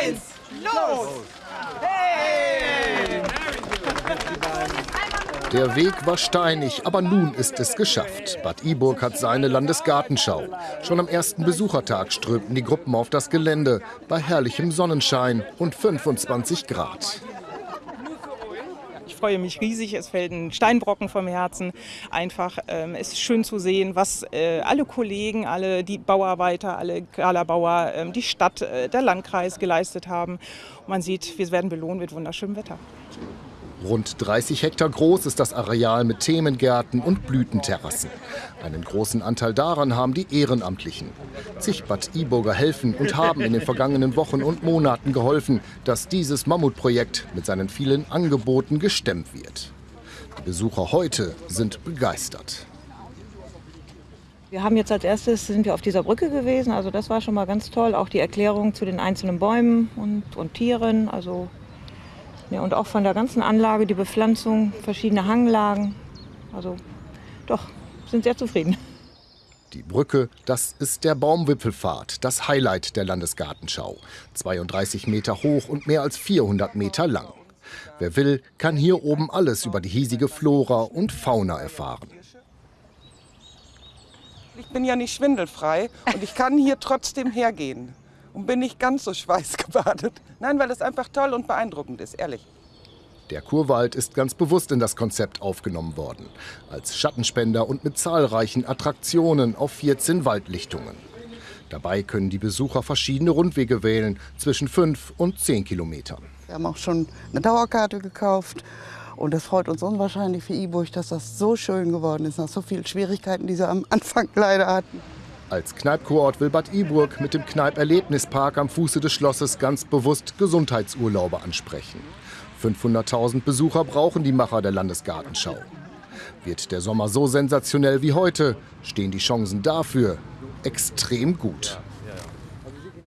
eins, los! Hey! Der Weg war steinig, aber nun ist es geschafft. Bad Iburg hat seine Landesgartenschau. Schon am ersten Besuchertag strömten die Gruppen auf das Gelände bei herrlichem Sonnenschein und 25 Grad. Ich freue mich riesig, es fällt ein Steinbrocken vom Herzen. Einfach, ähm, es ist schön zu sehen, was äh, alle Kollegen, alle die Bauarbeiter, alle Galabauer, ähm, die Stadt, äh, der Landkreis geleistet haben. Man sieht, wir werden belohnt mit wunderschönem Wetter. Rund 30 Hektar groß ist das Areal mit Themengärten und Blütenterrassen. Einen großen Anteil daran haben die Ehrenamtlichen. Zig Bad Iburger helfen und haben in den vergangenen Wochen und Monaten geholfen, dass dieses Mammutprojekt mit seinen vielen Angeboten gestemmt wird. Die Besucher heute sind begeistert. Wir haben jetzt als erstes sind wir auf dieser Brücke gewesen, also das war schon mal ganz toll. Auch die Erklärung zu den einzelnen Bäumen und, und Tieren, also ja, und auch von der ganzen Anlage, die Bepflanzung, verschiedene Hanglagen. Also doch, sind sehr zufrieden. Die Brücke, das ist der Baumwipfelpfad, das Highlight der Landesgartenschau. 32 Meter hoch und mehr als 400 Meter lang. Wer will, kann hier oben alles über die hiesige Flora und Fauna erfahren. Ich bin ja nicht schwindelfrei und ich kann hier trotzdem hergehen und bin nicht ganz so schweißgebadet. Nein, weil es einfach toll und beeindruckend ist, ehrlich. Der Kurwald ist ganz bewusst in das Konzept aufgenommen worden. Als Schattenspender und mit zahlreichen Attraktionen auf 14 Waldlichtungen. Dabei können die Besucher verschiedene Rundwege wählen, zwischen 5 und 10 Kilometern. Wir haben auch schon eine Dauerkarte gekauft. Und das freut uns unwahrscheinlich für Iburg, dass das so schön geworden ist, nach so vielen Schwierigkeiten, die sie am Anfang leider hatten. Als Kneipkurort will Bad Iburg mit dem Kneipp-Erlebnispark am Fuße des Schlosses ganz bewusst Gesundheitsurlaube ansprechen. 500.000 Besucher brauchen die Macher der Landesgartenschau. Wird der Sommer so sensationell wie heute, stehen die Chancen dafür extrem gut.